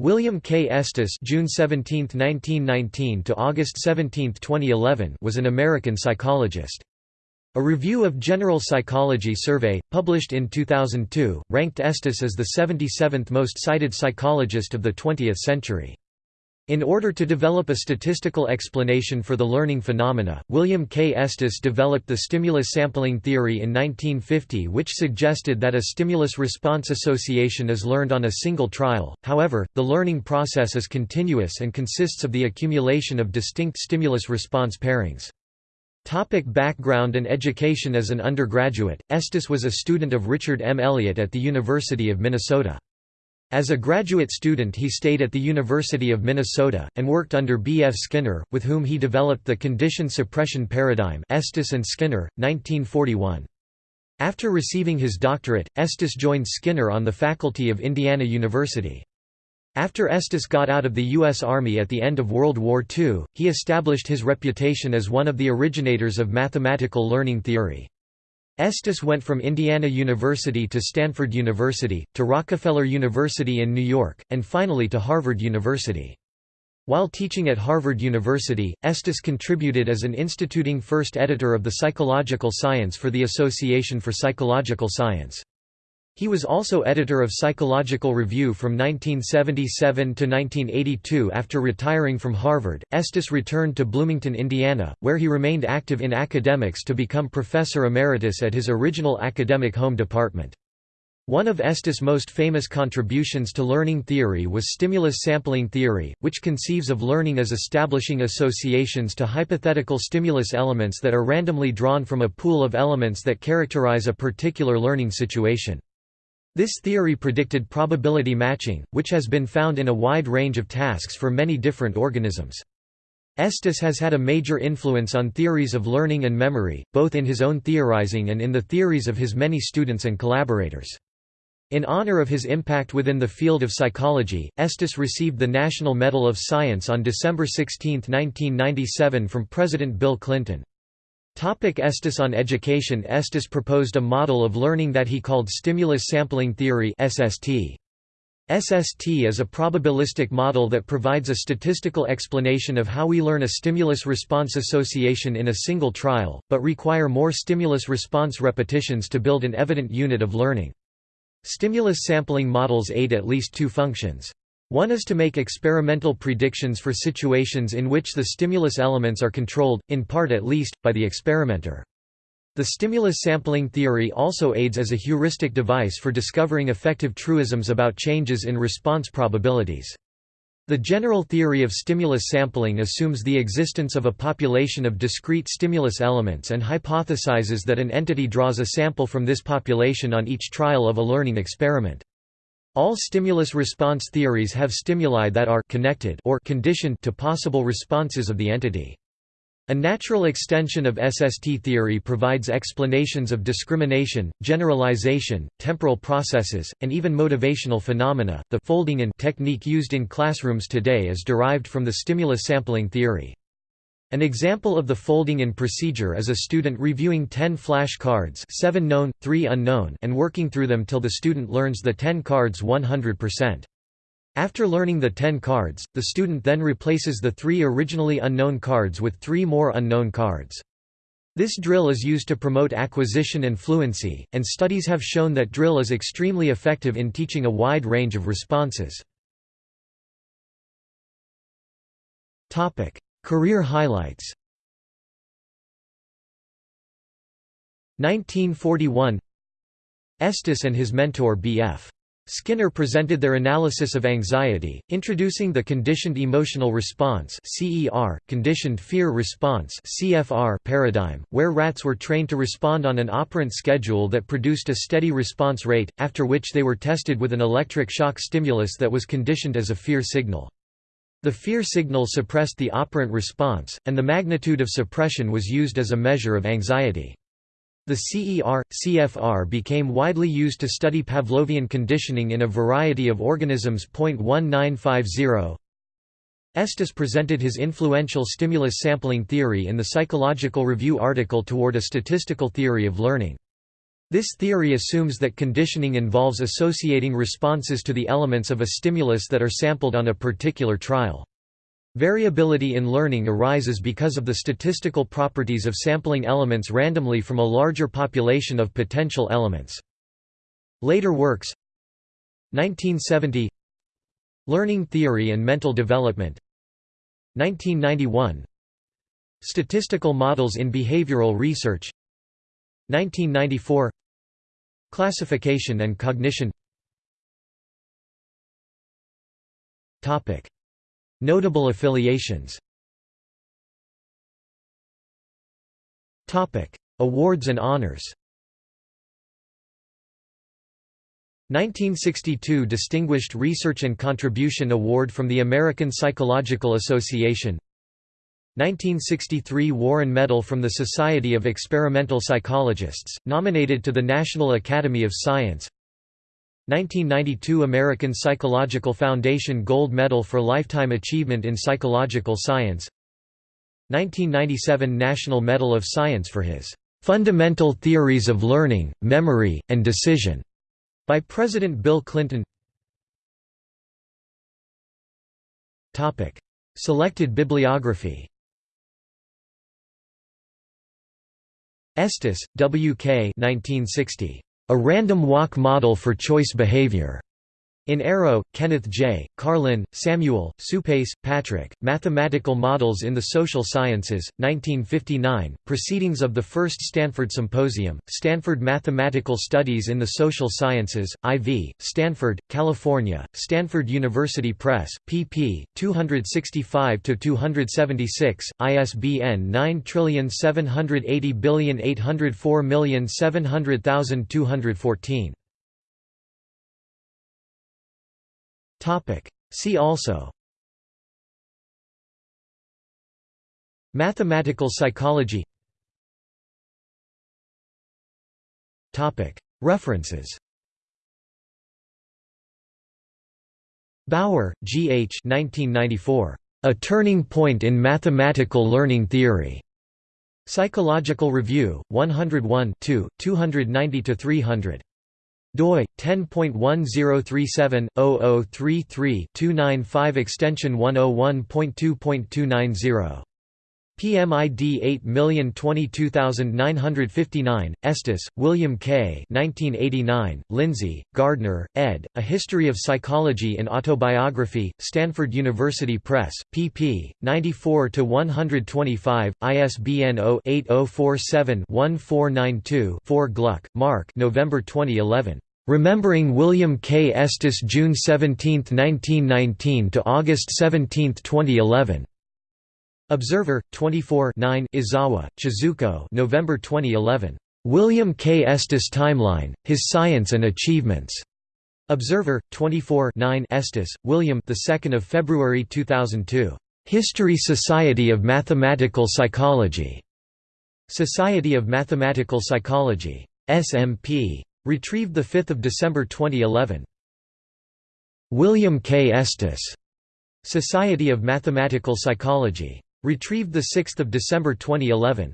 William K. Estes June 17, 1919 to August 17, 2011 was an American psychologist. A review of General Psychology survey, published in 2002, ranked Estes as the 77th most cited psychologist of the 20th century. In order to develop a statistical explanation for the learning phenomena, William K. Estes developed the stimulus sampling theory in 1950 which suggested that a stimulus-response association is learned on a single trial, however, the learning process is continuous and consists of the accumulation of distinct stimulus-response pairings. Topic background and education As an undergraduate, Estes was a student of Richard M. Elliott at the University of Minnesota. As a graduate student he stayed at the University of Minnesota, and worked under B. F. Skinner, with whom he developed the condition suppression paradigm Estes and Skinner, 1941. After receiving his doctorate, Estes joined Skinner on the faculty of Indiana University. After Estes got out of the U.S. Army at the end of World War II, he established his reputation as one of the originators of mathematical learning theory. Estes went from Indiana University to Stanford University, to Rockefeller University in New York, and finally to Harvard University. While teaching at Harvard University, Estes contributed as an instituting first editor of the Psychological Science for the Association for Psychological Science. He was also editor of Psychological Review from 1977 to 1982 after retiring from Harvard. Estes returned to Bloomington, Indiana, where he remained active in academics to become professor emeritus at his original academic home department. One of Estes' most famous contributions to learning theory was stimulus sampling theory, which conceives of learning as establishing associations to hypothetical stimulus elements that are randomly drawn from a pool of elements that characterize a particular learning situation. This theory predicted probability matching, which has been found in a wide range of tasks for many different organisms. Estes has had a major influence on theories of learning and memory, both in his own theorizing and in the theories of his many students and collaborators. In honor of his impact within the field of psychology, Estes received the National Medal of Science on December 16, 1997 from President Bill Clinton. Topic Estes on education Estes proposed a model of learning that he called stimulus sampling theory SST. SST is a probabilistic model that provides a statistical explanation of how we learn a stimulus-response association in a single trial, but require more stimulus-response repetitions to build an evident unit of learning. Stimulus sampling models aid at least two functions. One is to make experimental predictions for situations in which the stimulus elements are controlled, in part at least, by the experimenter. The stimulus sampling theory also aids as a heuristic device for discovering effective truisms about changes in response probabilities. The general theory of stimulus sampling assumes the existence of a population of discrete stimulus elements and hypothesizes that an entity draws a sample from this population on each trial of a learning experiment. All stimulus response theories have stimuli that are connected or conditioned to possible responses of the entity. A natural extension of SST theory provides explanations of discrimination, generalization, temporal processes, and even motivational phenomena. The folding in technique used in classrooms today is derived from the stimulus sampling theory. An example of the folding-in procedure is a student reviewing 10 flash cards 7 known, 3 unknown and working through them till the student learns the 10 cards 100%. After learning the 10 cards, the student then replaces the three originally unknown cards with three more unknown cards. This drill is used to promote acquisition and fluency, and studies have shown that drill is extremely effective in teaching a wide range of responses. Career highlights 1941 Estes and his mentor B.F. Skinner presented their analysis of anxiety, introducing the conditioned emotional response (CER), conditioned fear response (CFR) paradigm, where rats were trained to respond on an operant schedule that produced a steady response rate, after which they were tested with an electric shock stimulus that was conditioned as a fear signal. The fear signal suppressed the operant response, and the magnitude of suppression was used as a measure of anxiety. The CER, CFR became widely used to study Pavlovian conditioning in a variety of organisms. 1950 Estes presented his influential stimulus sampling theory in the Psychological Review article Toward a Statistical Theory of Learning. This theory assumes that conditioning involves associating responses to the elements of a stimulus that are sampled on a particular trial. Variability in learning arises because of the statistical properties of sampling elements randomly from a larger population of potential elements. Later works. 1970 Learning theory and mental development. 1991 Statistical models in behavioral research 1994 Classification and cognition. Notable affiliations. Awards and honors. 1962 Distinguished Research and Contribution Award from the American Psychological Association 1963 Warren Medal from the Society of Experimental Psychologists, nominated to the National Academy of Science. 1992 American Psychological Foundation Gold Medal for Lifetime Achievement in Psychological Science. 1997 National Medal of Science for his "'Fundamental Theories of Learning, Memory, and Decision' by President Bill Clinton. Selected bibliography Estes, W. K. 1960. A Random Walk Model for Choice Behavior. In Arrow, Kenneth J., Karlin, Samuel, Suppes, Patrick, Mathematical Models in the Social Sciences, 1959, Proceedings of the First Stanford Symposium, Stanford Mathematical Studies in the Social Sciences, IV, Stanford, California, Stanford University Press, pp. 265–276, ISBN 9780804700214. Topic. See also Mathematical psychology Topic. References Bower, G. H. 1994. A Turning Point in Mathematical Learning Theory. Psychological Review, 101 290–300 doi 10.1037/0033-295 extension 101.2.290 PMID 8022959, Estes, William K. 1989, Lindzey, Gardner, ed., A History of Psychology in Autobiography, Stanford University Press, pp. 94–125, ISBN 0-8047-1492-4 Gluck, Mark November 2011. Remembering William K. Estes June 17, 1919 to August 17, 2011. Observer 24 9 Izawa, Chizuko November 2011. William K. Estes Timeline: His Science and Achievements. Observer 24 9 Estes, William the 2nd of February 2002. History Society of Mathematical Psychology. Society of Mathematical Psychology. SMP. Retrieved 5 December 2011. William K. Estes. Society of Mathematical Psychology. Retrieved 6 December 2011.